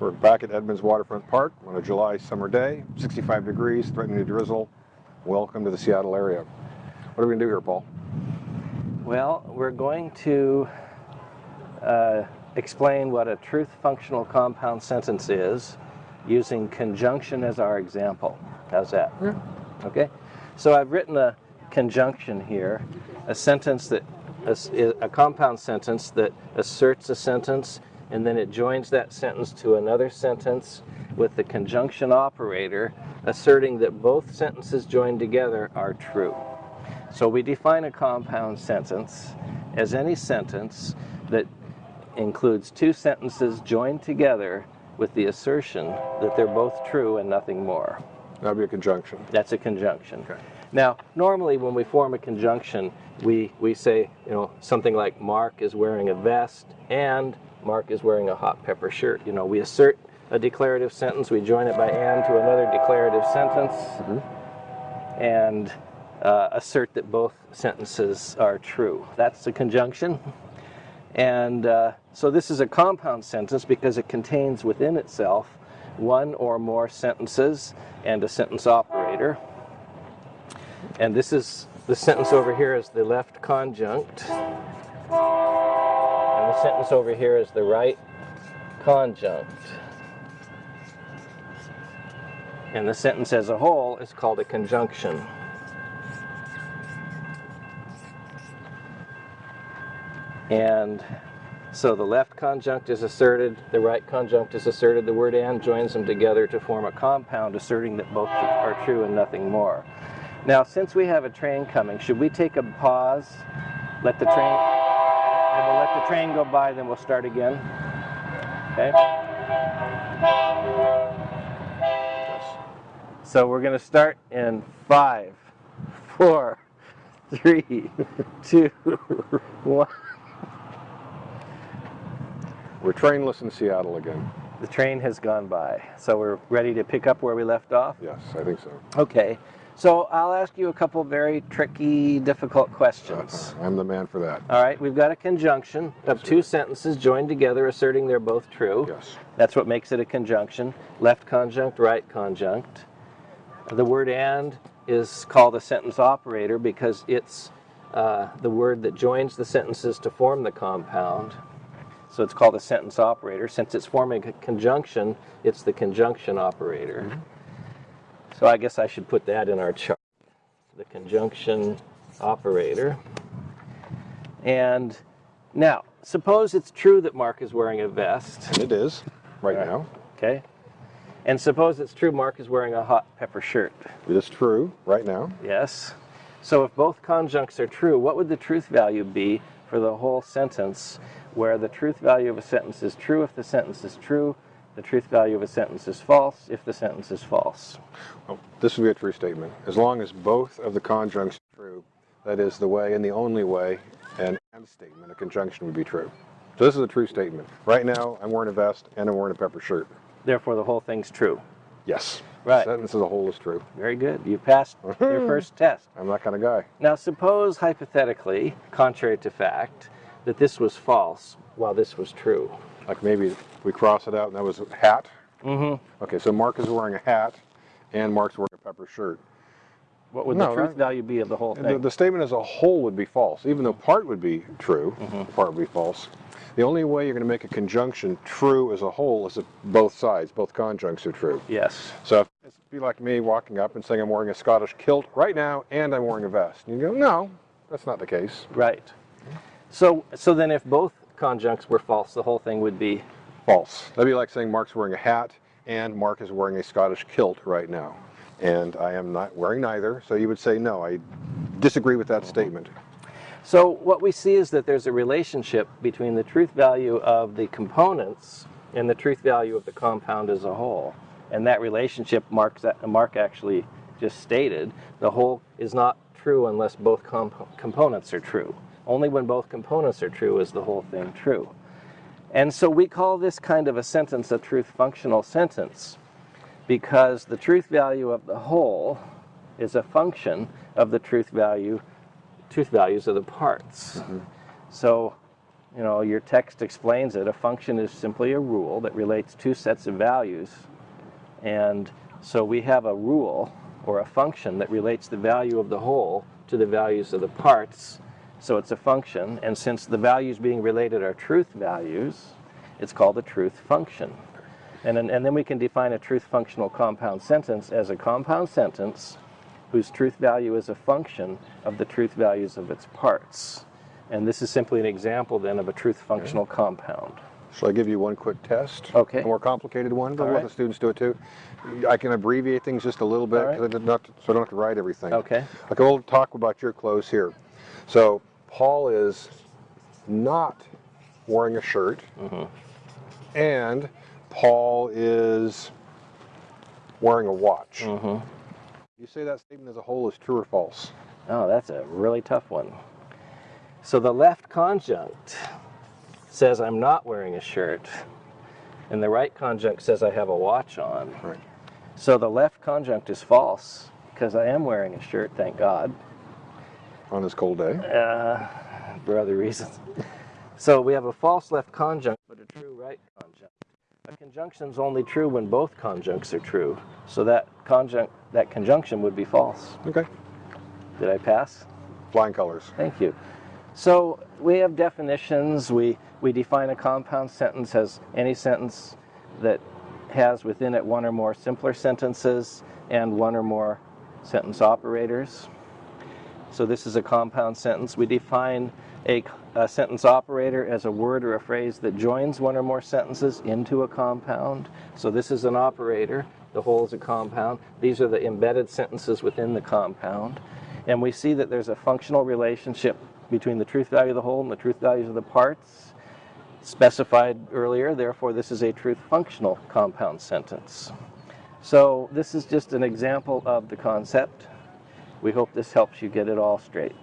We're back at Edmonds Waterfront Park on a July summer day, 65 degrees, threatening to drizzle. Welcome to the Seattle area. What are we going to do here, Paul? Well, we're going to uh, explain what a truth functional compound sentence is using conjunction as our example. How's that? Yeah. Okay. So I've written a conjunction here, a sentence that a, a compound sentence that asserts a sentence and then it joins that sentence to another sentence with the conjunction operator asserting that both sentences joined together are true. So we define a compound sentence as any sentence that includes two sentences joined together with the assertion that they're both true and nothing more. That would be a conjunction. That's a conjunction. Okay. Now, normally when we form a conjunction, we, we say, you know, something like Mark is wearing a vest and Mark is wearing a hot pepper shirt. You know, we assert a declarative sentence, we join it by and to another declarative sentence, Mm-hmm. and uh, assert that both sentences are true. That's the conjunction. And uh, so this is a compound sentence because it contains within itself one or more sentences and a sentence operator. And this is the sentence over here is the left conjunct. Sentence over here is the right conjunct. And the sentence as a whole is called a conjunction. And so the left conjunct is asserted, the right conjunct is asserted, the word and joins them together to form a compound asserting that both are true and nothing more. Now, since we have a train coming, should we take a pause, let the train, we'll let the train go by, then we'll start again? Okay? Yes. So we're going to start in five, four, three, two, one. We're trainless in Seattle again. The train has gone by. So we're ready to pick up where we left off? Yes, I think so. Okay. So I'll ask you a couple very tricky, difficult questions. I'm the man for that. All right, we've got a conjunction of two sentences joined together asserting they're both true. Yes. That's what makes it a conjunction. Left conjunct, right conjunct. The word and is called a sentence operator because it's uh, the word that joins the sentences to form the compound. So it's called a sentence operator. Since it's forming a conjunction, it's the conjunction operator. So I guess I should put that in our chart. The conjunction operator. And now, suppose it's true that Mark is wearing a vest. It is, right Right. now. Okay. And suppose it's true Mark is wearing a hot pepper shirt. It is true, right now. Yes. So if both conjuncts are true, what would the truth value be for the whole sentence where the truth value of a sentence is true if the sentence is true, the truth value of a sentence is false if the sentence is false? Well, this would be a true statement. As long as both of the conjuncts are true, that is the way and the only way an and statement, a conjunction would be true. So this is a true statement. Right now, I'm wearing a vest and I'm wearing a pepper shirt. Therefore, the whole thing's true. Yes. Right. The sentence as a whole is true. Very good. You passed your first test. I'm that kind of guy. Now, suppose hypothetically, contrary to fact, that this was false while this was true. Like maybe we cross it out and that was a hat. Mm-hmm. Okay, so Mark is wearing a hat and Mark's wearing a pepper shirt. What would No, the truth that- value be of the whole The, thing? the statement as a whole would be false, even though part would be true, part would be false. The only way you're going to make a conjunction true as a whole is if both sides, both conjuncts are true. yes. So if it'd be like me walking up and saying I'm wearing a Scottish kilt right now and I'm wearing a vest. And you go, no, that's not the case. Right. So, so then if both conjuncts were false, the whole thing would be False. That'd be like saying Mark's wearing a hat and Mark is wearing a Scottish kilt right now. And I am not wearing neither, so you would say no, I disagree with that statement. So what we see is that there's a relationship between the truth value of the components and the truth value of the compound as a whole. And that relationship Mark's, Mark actually just stated, the whole is not true unless both comp- components are true. Only when both components are true is the whole thing true. And so we call this kind of a sentence a truth functional sentence because the truth value of the whole is a function of the truth value truth values of the parts. Mm-hmm. So you know, your text explains it. A function is simply a rule that relates two sets of values. And so we have a rule or a function that relates the value of the whole to the values of the parts. So it's a function. And since the values being related are truth values, it's called a truth function. And, then- and then we can define a truth functional compound sentence as a compound sentence whose truth value is a function of the truth values of its parts. And this is simply an example then of a truth functional compound. Shall I give you one quick test? Okay. A more complicated one, but All let right. the students do it too. I can abbreviate things just a little bit, right. I not, so I don't have to write everything. Okay. Okay, we'll talk about your clothes here. So Paul is not wearing a shirt, Mm-hmm. and Paul is wearing a watch. Mm-hmm. You say that statement as a whole is true or false? Oh, that's a really tough one. So the left conjunct says I'm not wearing a shirt, and the right conjunct says I have a watch on. Right. So the left conjunct is false because I am wearing a shirt, thank God, On this cold day. uh, for other reasons. So we have a false left conjunct, but a true right conjunct. A conjunction is only true when both conjuncts are true. So that conjunct, that conjunction would be false. Okay. Did I pass? Flying colors. Thank you. So we have definitions. We, we define a compound sentence as any sentence that has within it one or more simpler sentences and one or more sentence operators. So this is a compound sentence. We define a, a sentence operator as a word or a phrase that joins one or more sentences into a compound. So this is an operator. The whole is a compound. These are the embedded sentences within the compound. And we see that there's a functional relationship between the truth value of the whole and the truth values of the parts specified earlier. Therefore, this is a truth functional compound sentence. So this is just an example of the concept. We hope this helps you get it all straight.